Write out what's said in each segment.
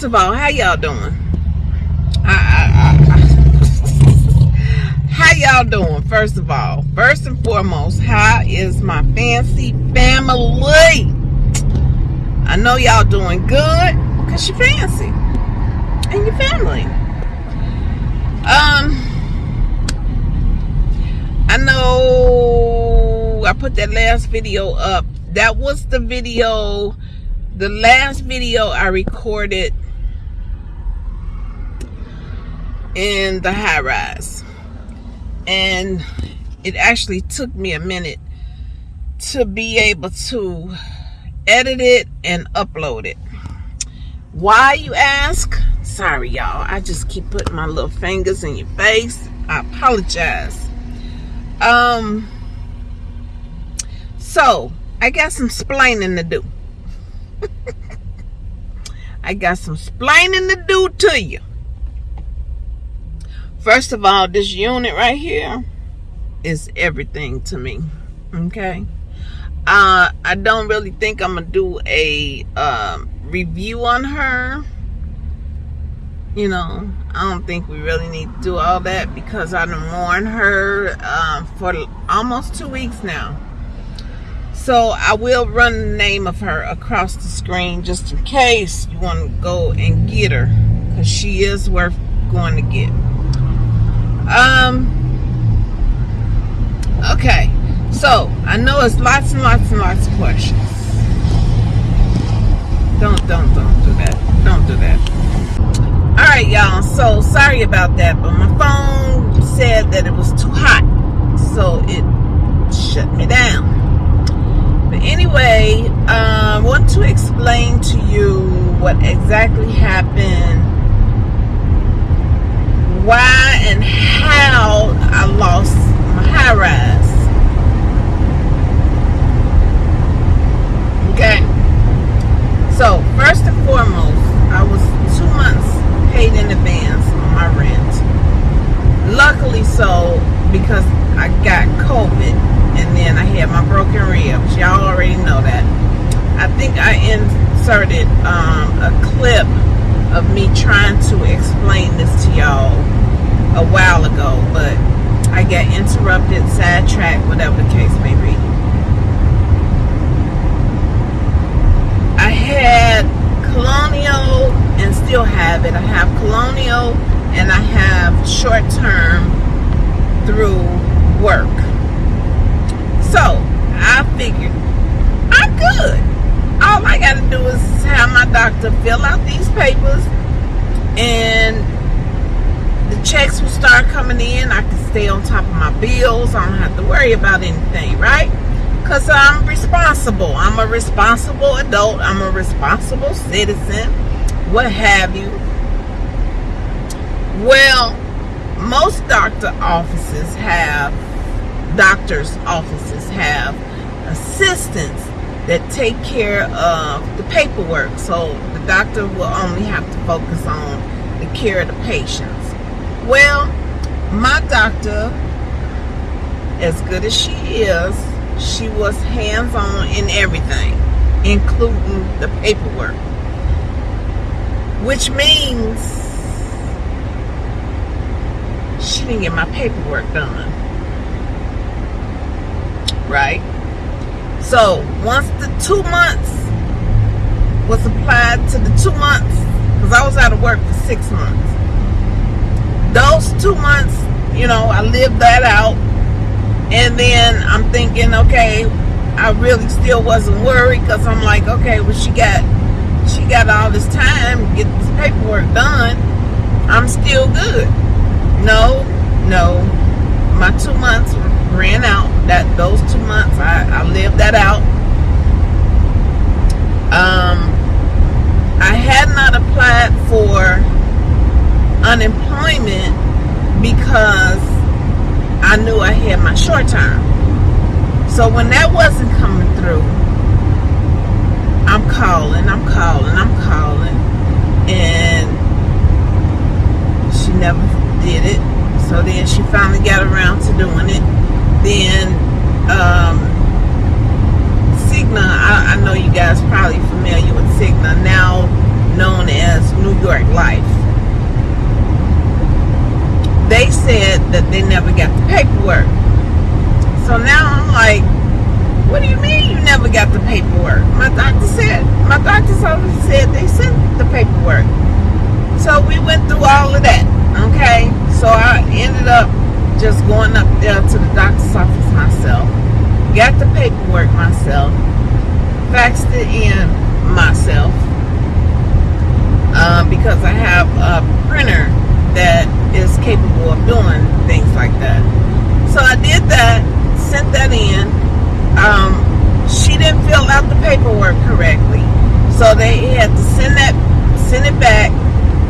First of all, how y'all doing? How y'all doing? First of all, first and foremost, how is my fancy family? I know y'all doing good because you're fancy and your family. Um, I know I put that last video up. That was the video, the last video I recorded in the high rise. And it actually took me a minute to be able to edit it and upload it. Why, you ask? Sorry, y'all. I just keep putting my little fingers in your face. I apologize. Um, so, I got some splaining to do. I got some splaining to do to you. First of all, this unit right here is everything to me. Okay? Uh, I don't really think I'm going to do a um, review on her you know, I don't think we really need to do all that because I've worn her um, for almost two weeks now. So I will run the name of her across the screen just in case you want to go and get her because she is worth going to get. Um. Okay, so I know it's lots and lots and lots of questions. Don't, don't, don't do that. Don't do that all right y'all so sorry about that but my phone said that it was too hot so it shut me down but anyway I uh, want to explain to you what exactly happened why and how I lost my high rise okay so first and foremost I was two months paid in advance on my rent. Luckily so, because I got COVID and then I had my broken ribs. Y'all already know that. I think I inserted um, a clip of me trying to explain this to y'all a while ago, but I got interrupted, sidetracked, whatever the case may be. I had colonial and still have it. I have colonial and I have short term through work. So I figured I'm good. All I got to do is have my doctor fill out these papers and the checks will start coming in. I can stay on top of my bills. I don't have to worry about anything, right? Because I'm responsible. I'm a responsible adult. I'm a responsible citizen what have you. Well, most doctor offices have, doctors' offices have assistants that take care of the paperwork. So the doctor will only have to focus on the care of the patients. Well, my doctor, as good as she is, she was hands-on in everything, including the paperwork which means she didn't get my paperwork done. Right? So once the two months was applied to the two months, because I was out of work for six months. Those two months, you know, I lived that out. And then I'm thinking, okay, I really still wasn't worried because I'm like, okay, well, she got she got all this time to get this paperwork done, I'm still good. No, no. my two months ran out. That those two months, I, I lived that out. Um, I had not applied for unemployment because I knew I had my short term. So when that wasn't coming through, I'm calling, I'm calling, I'm calling, and she never did it. So then she finally got around to doing it. Then um, Cigna, I, I know you guys probably familiar with Cigna, now known as New York Life. They said that they never got the paperwork. So now I'm like, what do you mean you never got the paperwork? My doctor said, my doctor's office said they sent the paperwork. So we went through all of that, okay? So I ended up just going up there to the doctor's office myself, got the paperwork myself, faxed it in myself, uh, because I have a printer that is capable of doing things like that. So I did that sent that in. Um, she didn't fill out the paperwork correctly, so they had to send that, send it back,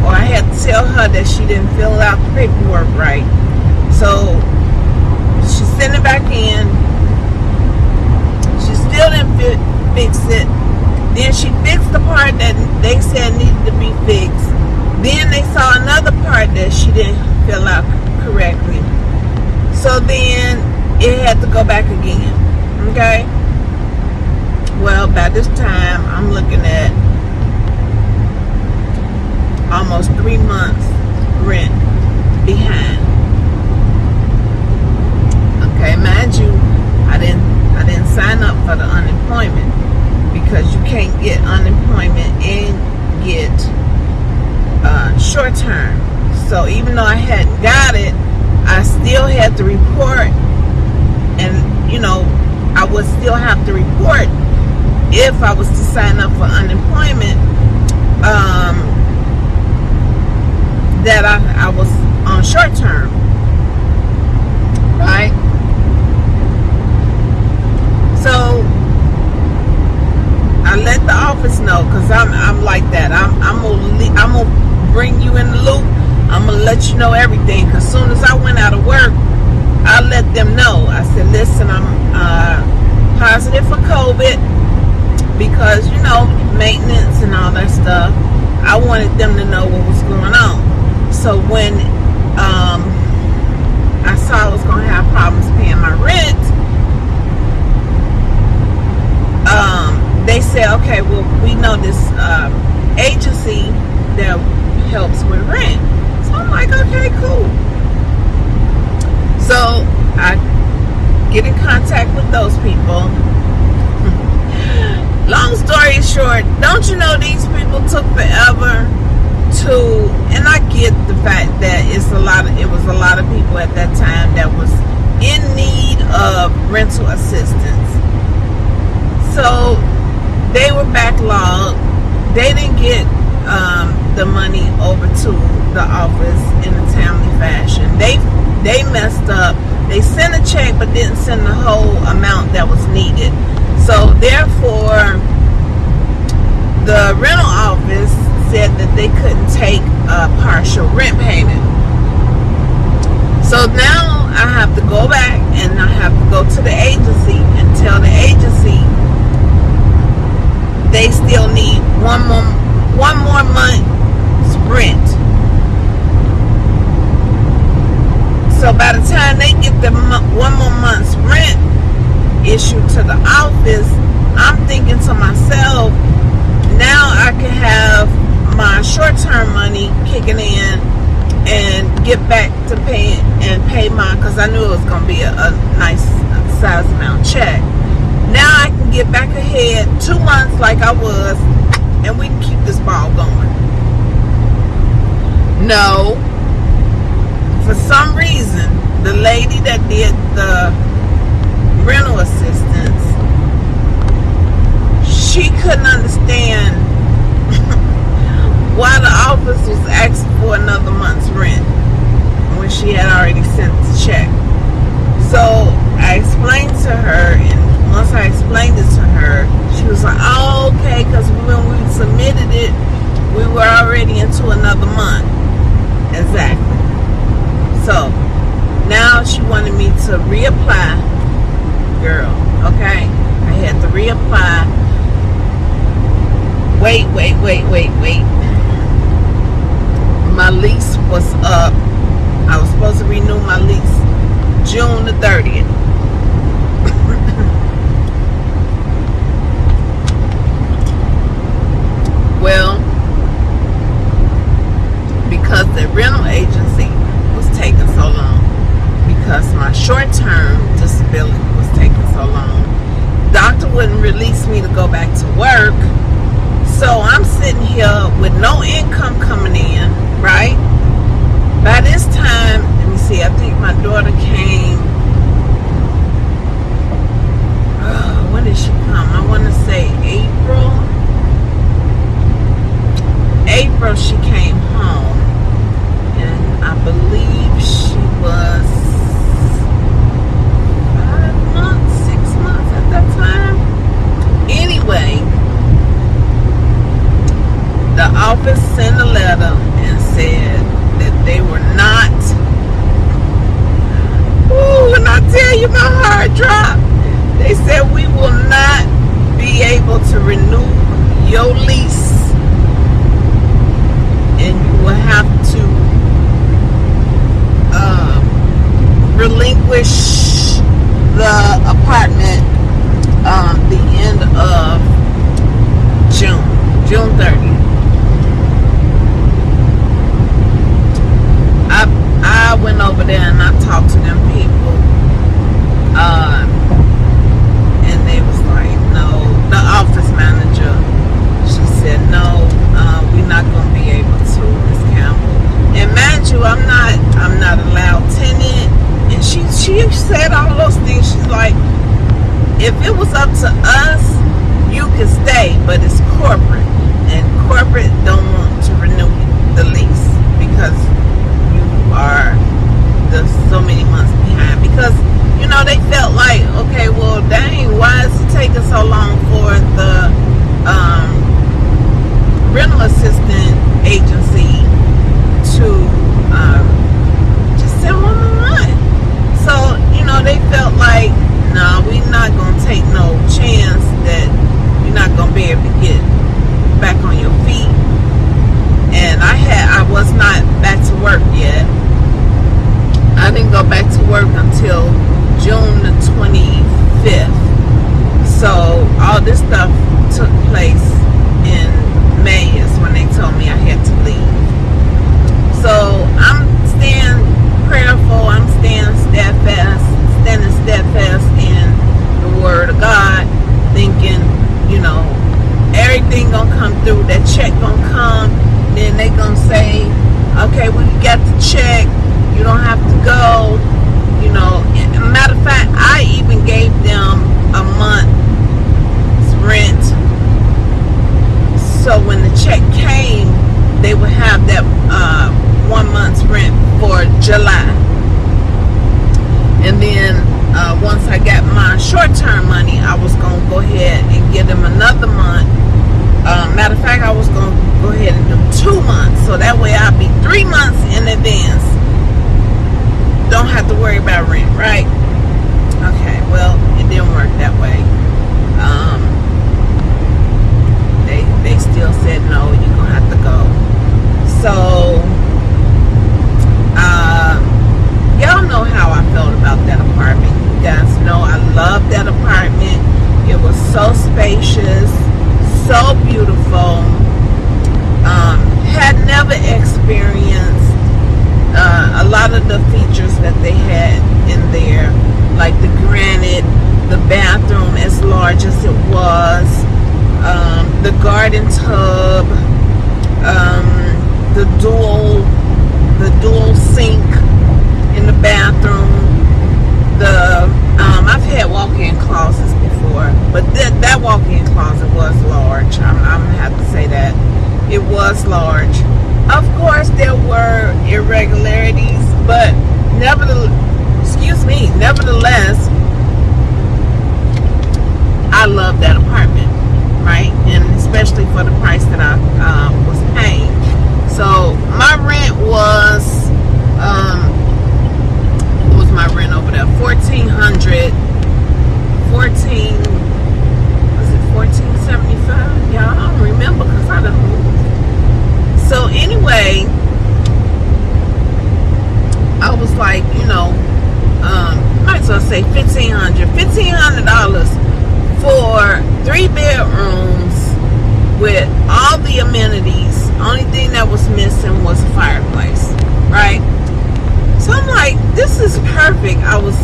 or I had to tell her that she didn't fill out the paperwork right. So she sent it back in. She still didn't fi fix it. Then she fixed the part that they said needed to be fixed. Then they saw another part that she didn't fill out correctly. So then it had to go back again. Okay? Well, by this time, I'm looking at almost three months rent behind. Okay, mind you, I didn't I didn't sign up for the unemployment because you can't get unemployment and get uh, short term. So even though I hadn't got it, I still had to report and you know I would still have to report if I was to sign up for unemployment um, that I, I was on short term right so I let the office know because I'm, I'm like that I'm, I'm gonna I'm gonna bring you in the loop I'm gonna let you know everything because soon as I went out of work I let them know. I said, listen, I'm uh, positive for COVID because, you know, maintenance and all that stuff. I wanted them to know what was going on. So when um, I saw I was going to have problems paying my rent, um, they said, okay, well, we know this uh, agency that helps with rent. So I'm like, okay, cool. So I get in contact with those people. Long story short, don't you know these people took forever to and I get the fact that it's a lot of it was a lot of people at that time that was in need of rental assistance. So they were backlogged. They didn't get um, the money over to the office in a timely fashion. They they messed up. They sent a check but didn't send the whole amount that was needed. So therefore, the rental office said that they couldn't take a partial rent payment. So now I have to go back and I have to go to the agency and tell the agency they still need one more one more month's rent So by the time they get the one more month's rent issue to the office, I'm thinking to myself, now I can have my short-term money kicking in and get back to pay and pay mine because I knew it was going to be a, a nice size amount check. Now I can get back ahead two months like I was and we can keep this ball going. No, for some reason, the lady that did the rental assistance, she couldn't understand why the officers asked for another month's rent when she had already sent the check. So I explained to her, and once I explained it to her, she was like, oh, okay, because when we submitted it, we were already into another month. Exactly. So now she wanted me to reapply, girl, okay? I had to reapply. Wait, wait, wait, wait, wait. My lease was up. I was supposed to renew my lease June the 30th. well, because the rental agency was taking so long, because my short-term disability was taking so long, doctor wouldn't release me to go back to work. So I'm sitting here with no income coming in, right? By this time, let me see, I think my daughter came. Oh, when did she come? I want to say April. April, she came home. And I believe she was five months, six months at that time. Anyway, the office sent a letter and said that they were not. Ooh, when I tell you my heart dropped, they said we will not be able to renew your lease and you will have to uh, relinquish the apartment um, the end of June, June 30th. I I went over there and I talked to them people, uh, and they was like, no, the office manager. She said, no, uh, we're not gonna be able to, Miss Campbell. And mind I'm not I'm not a loud tenant. And she she said all those things. She's like, if it was up to us, you could stay, but it's corporate, and corporate don't want to renew the lease because you are the so many months behind. Because you know they felt like, okay, well, dang, why is it taking so long for the um, rental assistant agency to um, just send one more month? So you know they felt like, no, nah, we're not gonna take no chance that you're not gonna be able to get back on your feet. And I had I was not back to work yet. I didn't go back to work until June the 25th. So all this stuff took place in May is when they told me I had to leave. So I'm staying prayerful. I'm staying steadfast, standing steadfast in the Word of God, thinking, you know, everything gonna come through. That check gonna come. Then they gonna say, okay, we got the check. You don't have to go. You know, matter of fact, I even gave them a month's rent. So when the check came, they would have that uh, one month's rent for July. And then uh, once I got my short-term money, I was gonna go ahead and give them another month. Uh, matter of fact, I was gonna go ahead and do two months, so that way I'll be three months in advance. Don't have to worry about rent, right? Okay, well, it didn't work that way. Um, they they still said no, you're gonna have to go. So, uh, y'all know how I felt about that apartment. You guys know I love that apartment. It was so spacious, so beautiful. Um, had never experienced uh, a lot of the features that they had in there, like the granite, the bathroom as large as it was, um, the garden tub, um, the dual, the dual sink in the bathroom. The um, I've had walk-in closets before, but that that walk-in closet was large. I'm, I'm gonna have to say that it was large. Of course, there were irregularities, but nevertheless, excuse me, nevertheless, I love that apartment, right? And especially for the price that I uh, was paying. So my rent was, um, was my rent over there? 1400 14 was it 1475 y'all don't remember because I don't. Moved so anyway I was like you know um, might as well say 1500 1500 dollars for three bedrooms with all the amenities. Only thing that was missing was a fireplace right? So I'm like, this is perfect. I was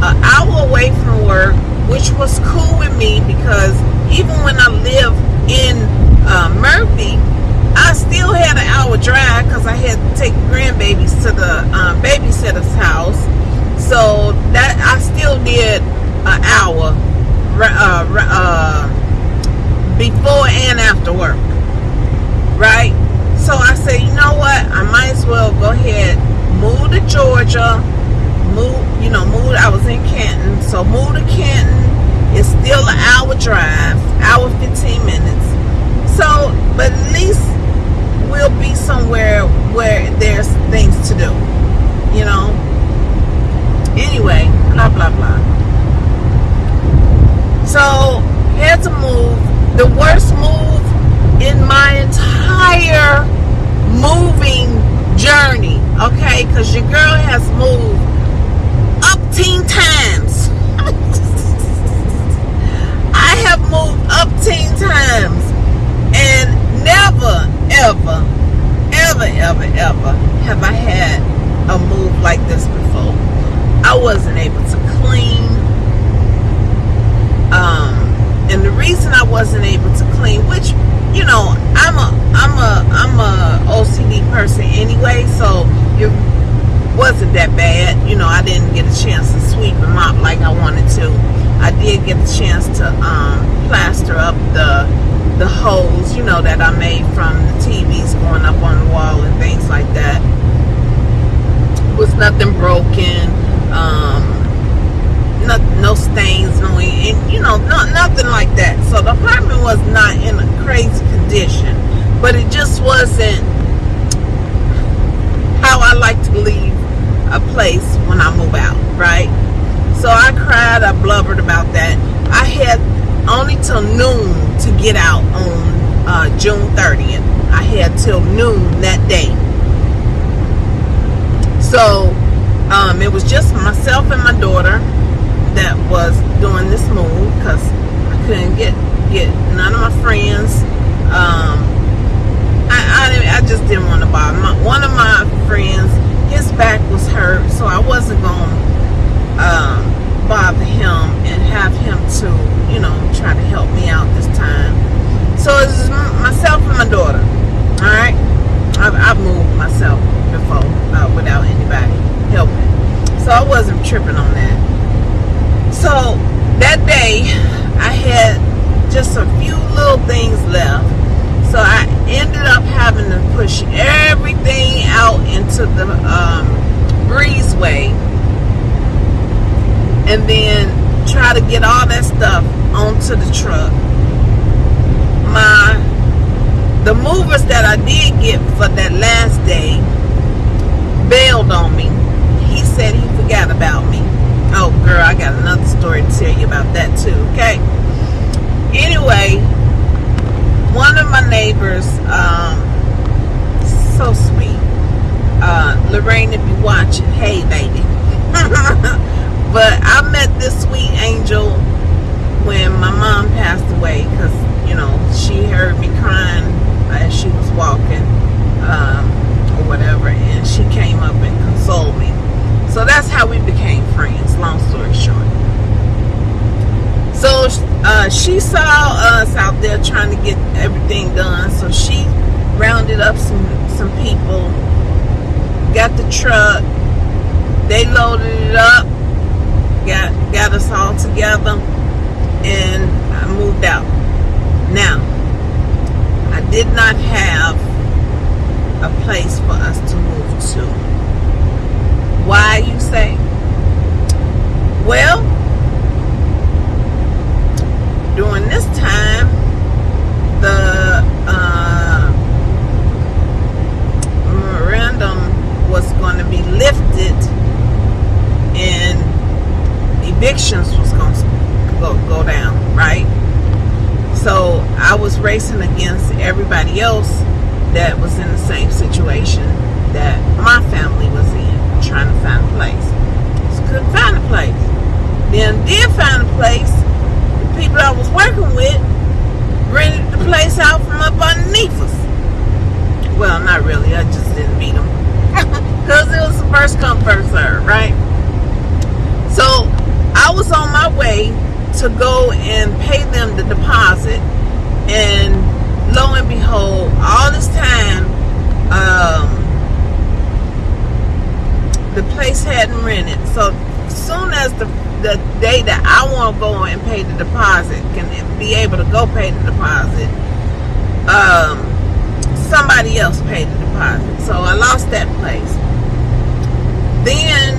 an hour away from work, which was cool with me because even when I lived in uh, Murphy, I still had an hour drive because I had to take grandbabies to the um, babysitter's house. So that I still did an hour uh, uh, before and after work, right? So I said, you know what? I might as well go ahead, move to Georgia, move, you know, move. I was in Canton, so move to Canton. It's still an hour drive, hour 15 minutes. So, but at least we'll be somewhere where there's things to do, you know. Anyway, blah blah blah. So had to move. The worst move in my entire moving journey. Okay, because your girl has moved up teen times. I have moved up teen times and never, ever, ever, ever, ever have I had a move like this before. I wasn't able to clean. Um, and the reason I wasn't able to clean, which you know, I'm a I'm a I'm a OCD person anyway, so it wasn't that bad. You know, I didn't get a chance to sweep and mop like I wanted to. I did get a chance to um, plaster up the the holes, you know, that I made from the TVs going up on the wall and things like that. was nothing broken. Um, no, no stains, no, and, you know, no, nothing like that. So the apartment was not in a crazy condition, but it just wasn't how I like to leave a place when I move out, right? So I cried, I blubbered about that. I had only till noon to get out on uh, June 30th. I had till noon that day. So um, it was just myself and my daughter that was doing this move because couldn't get get none of my friends. Um, I, I, I just didn't want to bother. My, one of my friends, his back was hurt, so I wasn't going to um, bother him and have him to, you know, try to help me out this time. So it's myself and my daughter. All right, I've, I've moved myself before uh, without anybody helping, so I wasn't tripping on that. So that day, I had just a few little things left. So I ended up having to push everything out into the um, breezeway and then try to get all that stuff onto the truck. My the movers that I did get for that last day bailed on me. He said he forgot about me. Oh, girl, I got another story to tell you about that too, okay? Anyway, one of my neighbors, um, so sweet. Uh, Lorraine, if you watching, hey, baby. but I met this sweet angel when my mom passed away because, you know, she heard me crying as she was walking um, or whatever, and she came up and consoled me. So that's how we became friends, long story short. So uh, she saw us out there trying to get everything done. So she rounded up some, some people, got the truck, they loaded it up, got, got us all together, and I moved out. Now, I did not have a place for us to move to why, you say? Well, during this time, the uh, memorandum was going to be lifted and evictions was going to go, go down, right? So I was racing against everybody else that was in the same situation that my family was in trying to find a place. Just couldn't find a place. Then did find a place. The people I was working with rented the place out from up underneath us. Well, not really. I just didn't meet them. Because it was the first come, first serve, right? So I was on my way to go and pay them the deposit. And lo and behold, all this time, um, the place hadn't rented. So soon as the the day that I want to go and pay the deposit, can be able to go pay the deposit, um, somebody else paid the deposit. So I lost that place. Then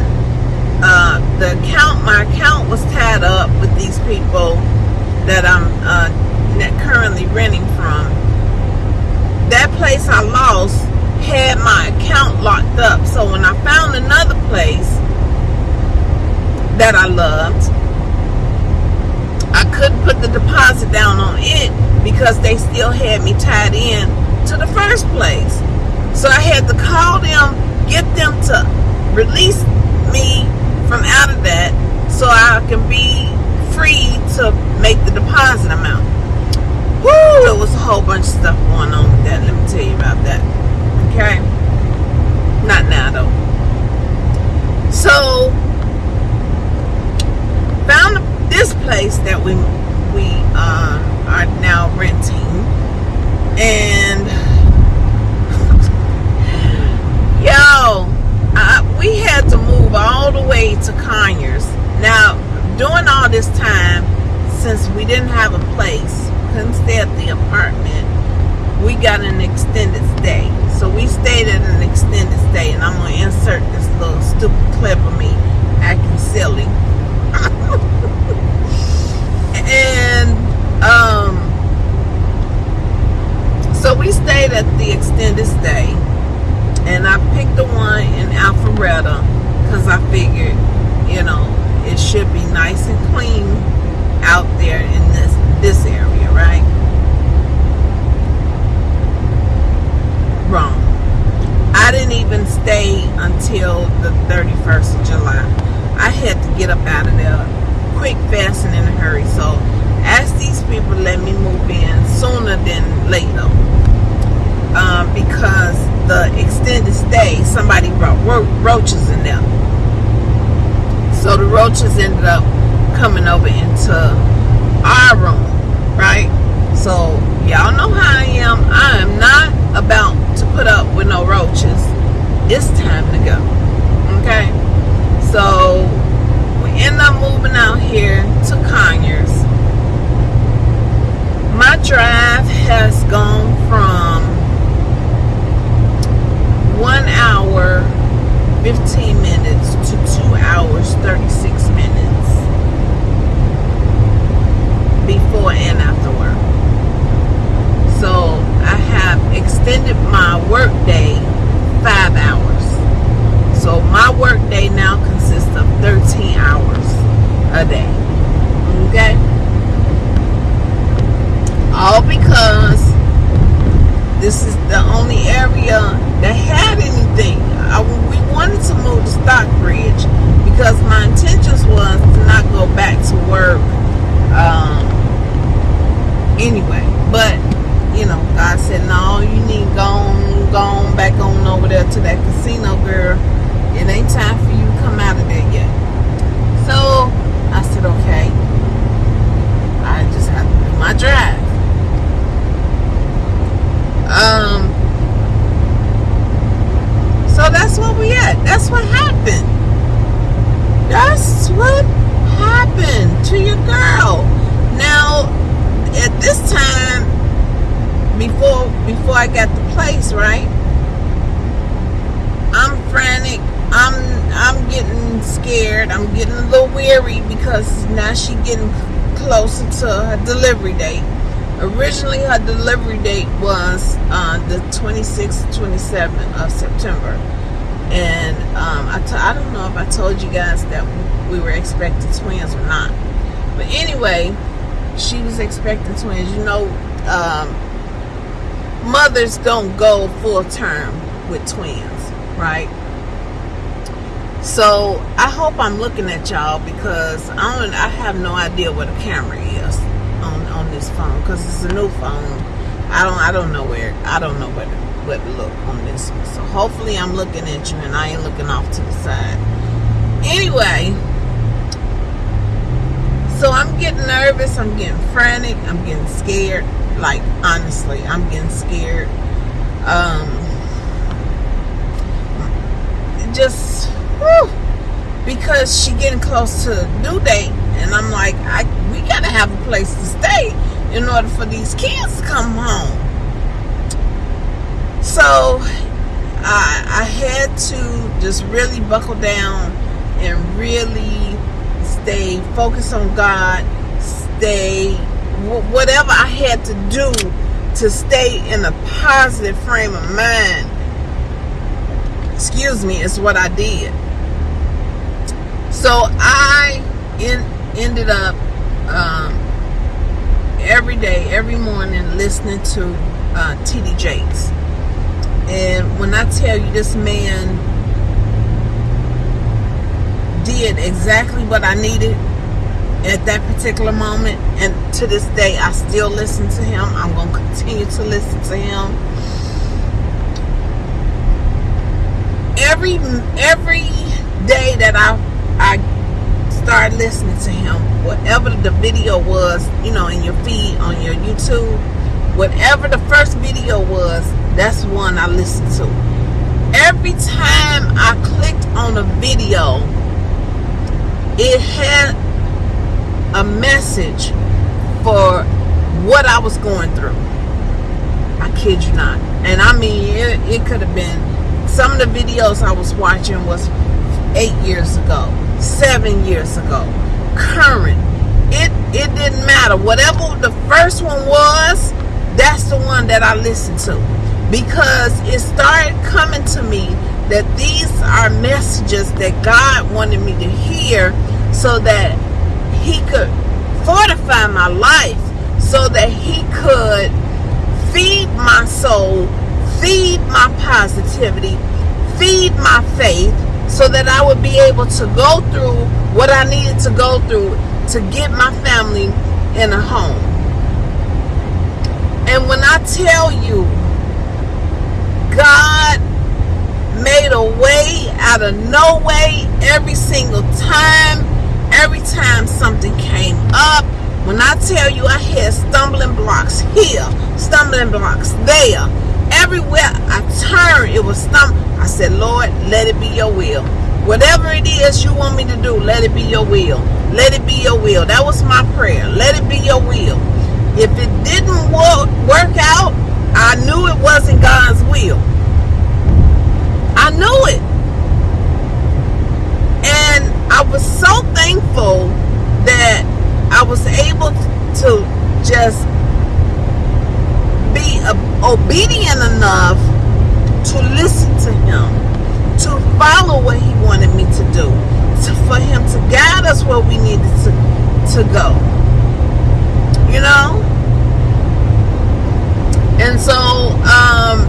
uh, the account, my account was tied up with these people that I'm uh, currently renting from. That place I lost had my account locked up. So when I found another place that I loved, I couldn't put the deposit down on it because they still had me tied in to the first place. So I had to call them, get them to release me from out of that so I can be free to make the deposit amount. Woo, it was a whole bunch of stuff going on with that. Let me tell you about that. Okay? Not now though. So found this place that we we uh, are now renting and yo I, we had to move all the way to Conyers now during all this time since we didn't have a place couldn't stay at the apartment we got an extended stay. So we stayed at an extended stay and I'm going to insert this little stupid clip of me acting silly. And um, so we stayed at the extended stay, and I picked the one in Alpharetta because I figured, you know, it should be nice and clean out there in this this area, right? Wrong. I didn't even stay until the 31st of July. I had to get up out of there quick, fast, and in a hurry. So ask these people let me move in sooner than later. Um, because the extended stay, somebody brought ro roaches in there. So the roaches ended up coming over into our room, right? So y'all know how I am. I am not about to put up with no roaches. It's time to go. Okay? So we end up moving out here to Conyers. My drive has gone from one hour 15 minutes to two hours 36 minutes before and after work. So I have extended my work day five hours. So my work day now consists of 13 hours a day. Okay? All because this is the only area that had anything. I, we wanted to move to Stockbridge because my intentions was to not go back to work um, anyway. But you know, God said, no, you need to go on, go on back on over there to that casino, girl it ain't time for you to come out of there yet. So I said, okay. I just have to do my drive. Um, so that's where we at. That's what happened. That's what happened to your girl. Now, at this time, before before I got the place, right? I'm frantic I'm I'm getting scared. I'm getting a little weary because now she getting closer to her delivery date. Originally, her delivery date was uh, the 26th, 27th of September, and um, I t- I don't know if I told you guys that we were expecting twins or not. But anyway, she was expecting twins. You know, um, mothers don't go full term with twins, right? So I hope I'm looking at y'all because I don't. I have no idea what a camera is on on this phone because it's a new phone. I don't. I don't know where. I don't know where to, where to look on this one. So hopefully I'm looking at you and I ain't looking off to the side. Anyway, so I'm getting nervous. I'm getting frantic. I'm getting scared. Like honestly, I'm getting scared. Um, just whew, because she getting close to due date, and I'm like, I we gotta have a place to stay in order for these kids to come home. So I, I had to just really buckle down and really stay focused on God, stay whatever I had to do to stay in a positive frame of mind. Excuse me, is what I did. So I in, ended up um, every day, every morning, listening to uh, T.D. Jakes. And when I tell you this man did exactly what I needed at that particular moment, and to this day, I still listen to him. I'm going to continue to listen to him. Every every day that I I started listening to him, whatever the video was, you know, in your feed on your YouTube, whatever the first video was, that's one I listened to. Every time I clicked on a video, it had a message for what I was going through. I kid you not. And I mean, it, it could have been some of the videos I was watching was eight years ago, seven years ago, current. It it didn't matter. Whatever the first one was, that's the one that I listened to because it started coming to me that these are messages that God wanted me to hear so that he could fortify my life so that he could feed my soul, feed my positivity, feed my faith so that I would be able to go through what I needed to go through to get my family in a home. And when I tell you, God made a way out of no way every single time, every time something came up. When I tell you I had stumbling blocks here, stumbling blocks there, everywhere I turned, it was stump. I said, Lord, let it be your will. Whatever it is you want me to do, let it be your will. Let it be your will. That was my prayer. Let it be your will. If it didn't work out, I knew it wasn't God's will. I knew it. And I was so thankful that I was able to just obedient enough to listen to him, to follow what he wanted me to do, to, for him to guide us where we needed to, to go. You know? And so um,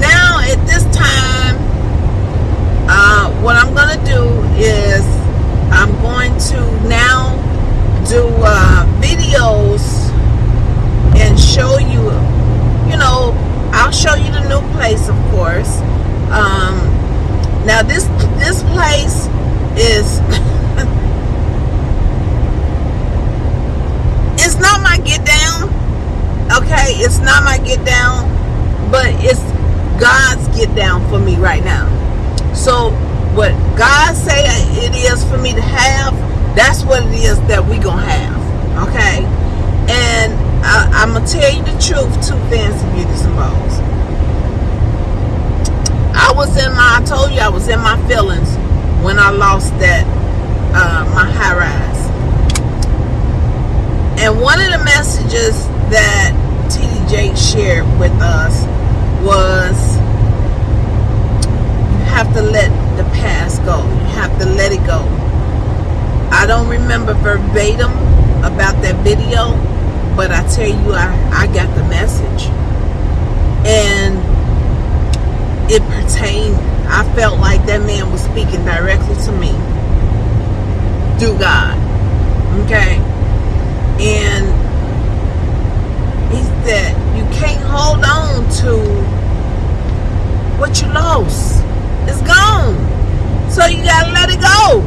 now at this time, uh, what I'm going to do is I'm going to now do uh, videos and show you, you know, I'll show you the new place, of course. Um, now this this place is it's not my get down. Okay, it's not my get down, but it's God's get down for me right now. So what God say it is for me to have, that's what it is that we gonna have. Okay, and I, am gonna tell you the truth too, fancy beauties and bows. I was in my, I told you I was in my feelings when I lost that uh, my high rise. And one of the messages that TDJ shared with us was you have to let the past go. You have to let it go. I don't remember verbatim about that video, but I tell you, I, I got the message. And it pertained, I felt like that man was speaking directly to me through God. Okay? And he said, you can't hold on to what you lost. It's gone. So you gotta let it go.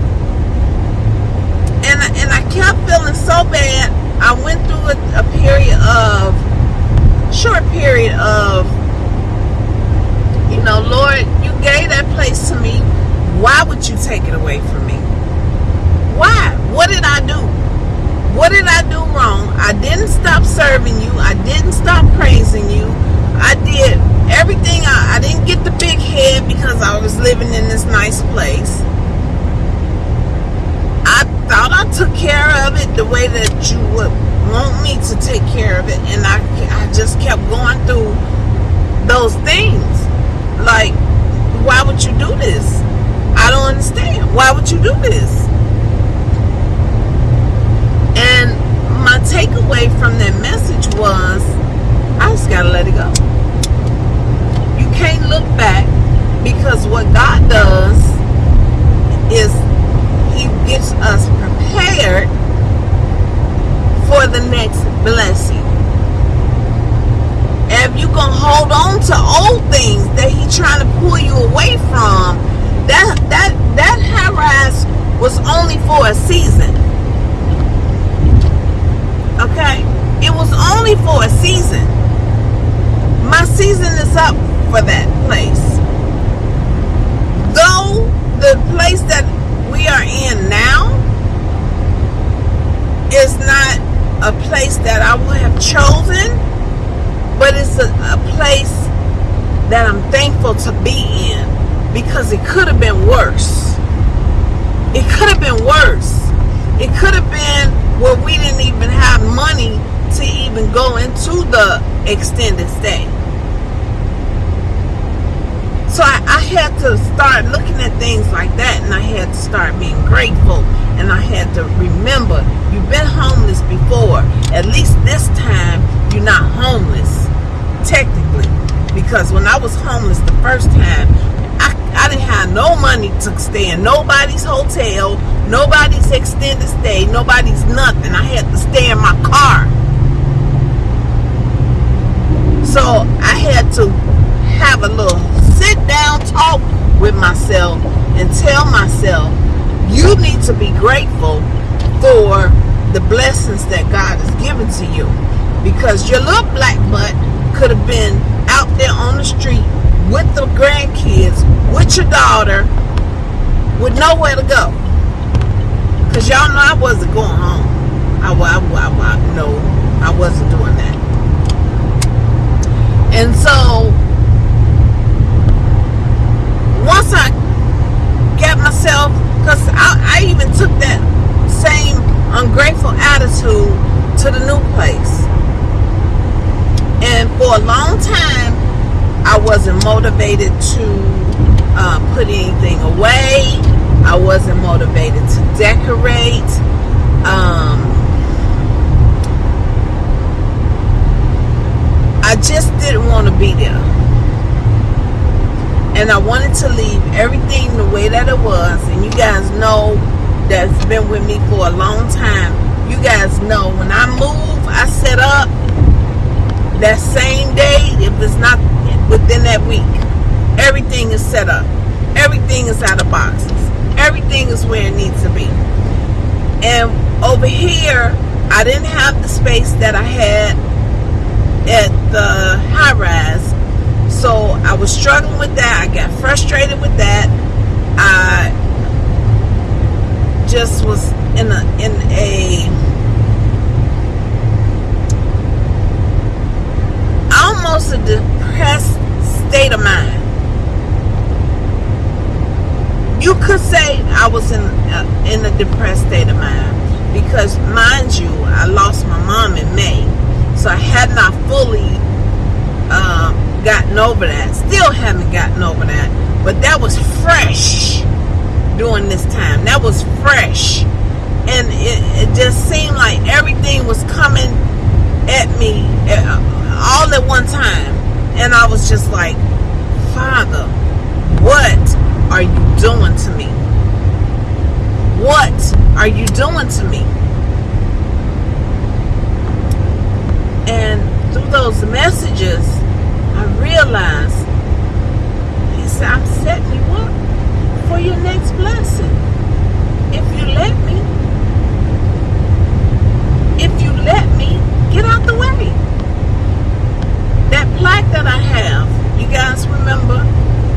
And, and I kept feeling so bad. I went through a, a period of, short period of, you know, Lord, you gave that place to me. Why would you take it away from me? Why? What did I do? What did I do wrong? I didn't stop serving you. I didn't stop praising you. I did everything. I, I didn't get the big head because I was living in this nice place. I thought I took care of it the way that you would want me to take care of it. And I, I just kept going through those things. Like, why would you do this? I don't understand. Why would you do this? And my takeaway from that message was I just got to let it go. You can't look back because what God does is He gets us prepared for the next blessing. If you can hold on to old things that he's trying to pull you away from, that that that rise was only for a season. Okay? It was only for a season. My season is up for that place. Though the place that we are in now is not a place that I would have chosen, but it's a, a place that I'm to be in because it could have been worse. It could have been worse. It could have been where we didn't even have money to even go into the extended stay. So I, I, had to start looking at things like that and I had to start being grateful and I had to remember you've been homeless before. At least this time you're not homeless, technically. Because when I was homeless the first time, I, I didn't have no money to stay in nobody's hotel, nobody's extended stay, nobody's nothing. I had to stay in my car. So I had to have a little sit down talk with myself and tell myself, you need to be grateful for the blessings that God has given to you. Because your little black butt could have been out there on the street with the grandkids, with your daughter, with nowhere to go. Because y'all know I wasn't going home. I, I, no, I wasn't doing that. And so, once I got myself, because I, I even took that same ungrateful attitude to the new place. And for a long time, I wasn't motivated to uh, put anything away. I wasn't motivated to decorate. Um, I just didn't want to be there. And I wanted to leave everything the way that it was. And you guys know that's been with me for a long time. You guys know when I move, I set up that same day, if it's not within that week, everything is set up. Everything is out of boxes. Everything is where it needs to be. And over here, I didn't have the space that I had at the high rise. So I was struggling with that. I got frustrated with that. I just was in a in a almost a depressed state of mind. You could say I was in uh, in a depressed state of mind because, mind you, I lost my mom in May, so I had not fully um, gotten over that. Still haven't gotten over that, but that was fresh during this time. That was fresh, and it, it just seemed like everything was coming at me all at one time, and I was just like, Father, what are you doing to me? What are you doing to me? And through those messages, I realized he said, I'm setting you up for your next blessing. If you let me. If you let me, get out the way. That plaque that I have, you guys remember,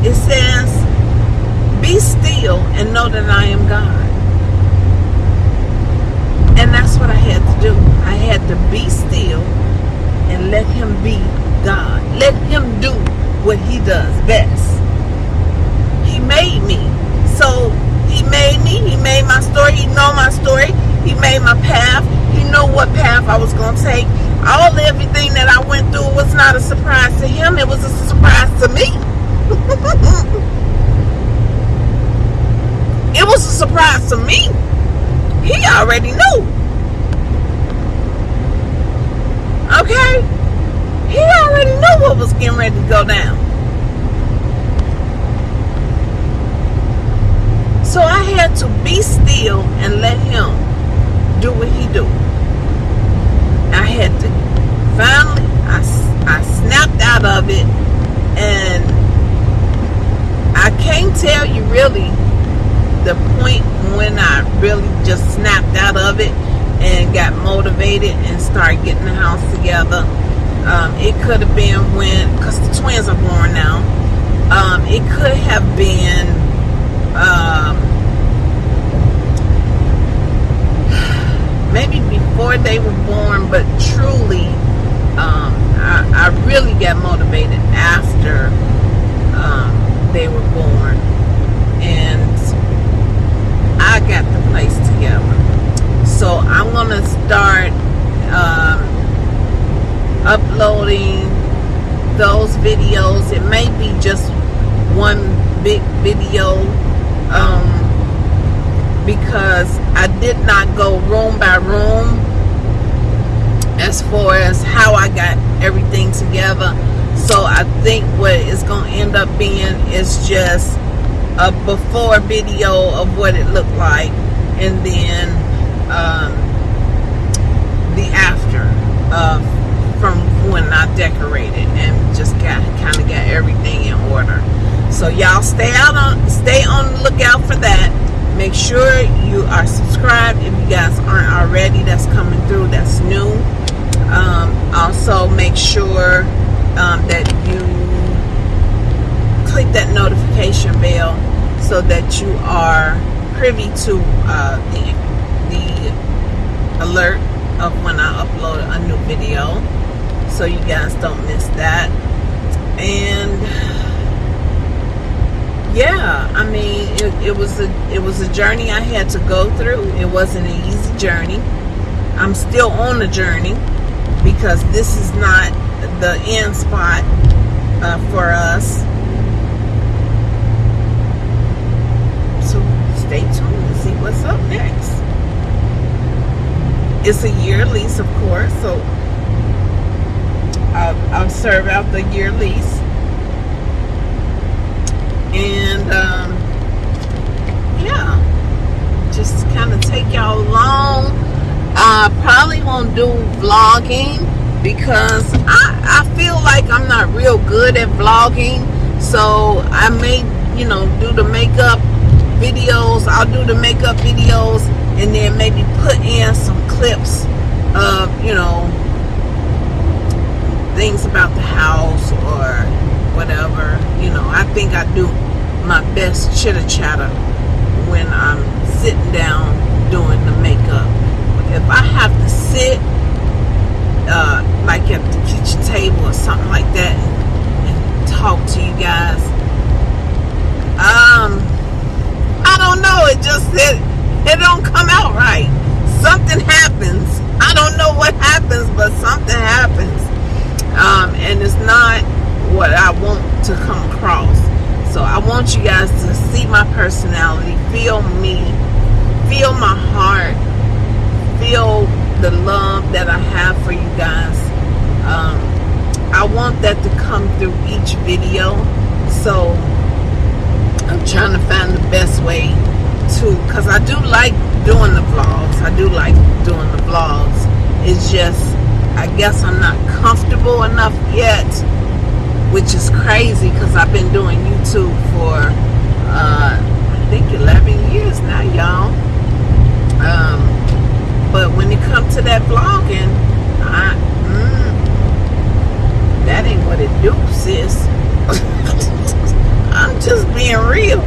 it says, Be still and know that I am God. And that's what I had to do. I had to be still and let him be God. Let him do what he does best. He made me. So he made me. He made my story. He know my story. He made my path. He know what path I was going to take. All everything that I went through was not a surprise to him. It was a surprise to me. it was a surprise to me. He already knew. Okay? He already knew what was getting ready to go down. So I had to be still and let him do what he do. I had to finally, I, I snapped out of it and I can't tell you really the point when I really just snapped out of it and got motivated and started getting the house together. Um, it could have been when, because the twins are born now, um, it could have been um, maybe before they were born, but truly, um, I, I, really got motivated after um, they were born. And I got the place together. So I'm to start um, uploading those videos. It may be just one big video um, because I did not go room by room as far as how I got everything together. So I think what it's going to end up being is just a before video of what it looked like and then um, the after of from when I decorated and just got kind of got everything in order. So y'all stay out on stay on the lookout for that. Make sure you are subscribed if you guys aren't already. That's coming through. That's new. Um, also make sure um, that you click that notification bell so that you are privy to uh, the the alert of when I upload a new video. So you guys don't miss that. And yeah I mean it, it was a it was a journey I had to go through. It wasn't an easy journey. I'm still on the journey because this is not the end spot uh, for us so stay tuned and see what's up next it's a year lease, of course, so I'll, I'll serve out the year lease. And, um, yeah, just kind of take y'all along. I probably won't do vlogging because I, I feel like I'm not real good at vlogging. So I may, you know, do the makeup videos. I'll do the makeup videos and then maybe put in some clips of, you know, things about the house or whatever. You know, I think I do my best chitter chatter when I'm sitting down doing the makeup. If I have to sit uh, like at the kitchen table or something like that and, and talk to you guys, um, don't know. It just it, it don't come out right. Something happens. I don't know what happens, but something happens. Um, and it's not what I want to come across. So I want you guys to see my personality, feel me, feel my heart, feel the love that I have for you guys. Um, I want that to come through each video. So I'm trying to find the best way to, because I do like doing the vlogs. I do like doing the vlogs. It's just, I guess I'm not comfortable enough yet, which is crazy because I've been doing YouTube for, uh, I think 11 years now, y'all. Um, but when it comes to that vlogging, I, mm, that ain't what it do, sis. I'm just being real.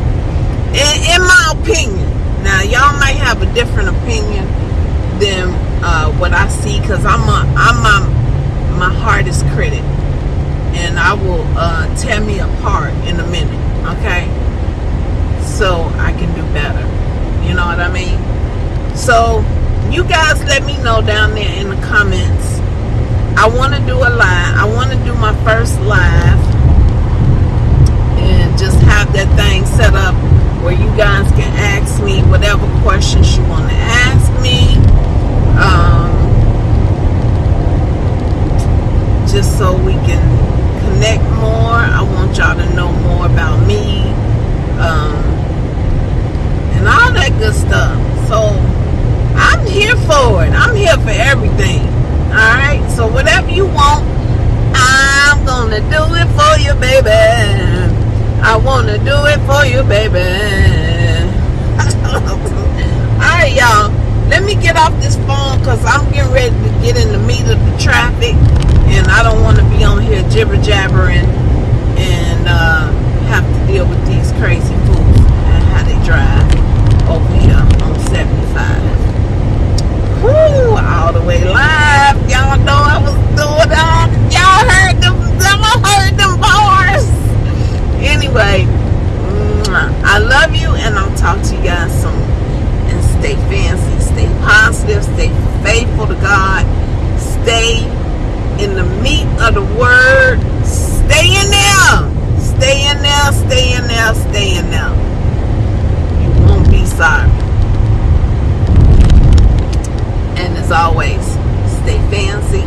In, in my opinion. Now, y'all might have a different opinion than uh, what I see because I'm, a, I'm my, hardest critic. And I will uh, tear me apart in a minute, okay? So I can do better. You know what I mean? So, you guys let me know down there in the comments. I want to do a live. I want to do my first live just have that thing set up where you guys can ask me whatever questions you want to ask me. Um, just so we can connect more. I want y'all to know more about me um, and all that good stuff. So I'm here for it. I'm here for everything. Alright? So whatever you want, I'm gonna do it for you, baby. I wanna do it for you, baby. Alright, y'all. Let me get off this phone because I'm getting ready to get in the meat of the traffic. And I don't want to be on here jibber jabbering and uh, have to deal with these crazy fools and how they drive over here on 75. Woo, all the way live. Y'all know I was doing that. Y'all heard them, y'all heard them. Anyway, I love you and I'll talk to you guys soon. And stay fancy, stay positive, stay faithful to God, stay in the meat of the word. Stay in there. Stay in there, stay in there, stay in there. You won't be sorry. And as always, stay fancy,